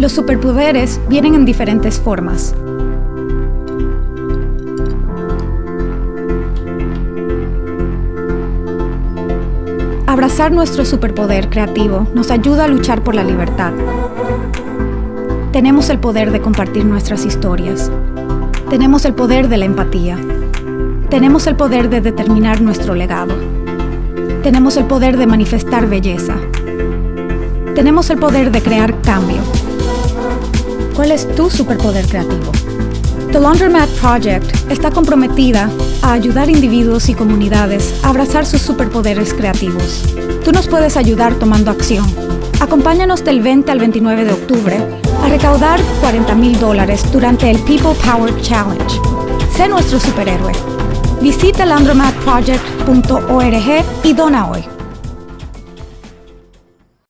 Los superpoderes vienen en diferentes formas. Abrazar nuestro superpoder creativo nos ayuda a luchar por la libertad. Tenemos el poder de compartir nuestras historias. Tenemos el poder de la empatía. Tenemos el poder de determinar nuestro legado. Tenemos el poder de manifestar belleza. Tenemos el poder de crear cambio. ¿Cuál es tu superpoder creativo? The Laundromat Project está comprometida a ayudar individuos y comunidades a abrazar sus superpoderes creativos. Tú nos puedes ayudar tomando acción. Acompáñanos del 20 al 29 de octubre a recaudar 40 mil dólares durante el People Power Challenge. Sé nuestro superhéroe. Visita landromatproject.org y dona hoy.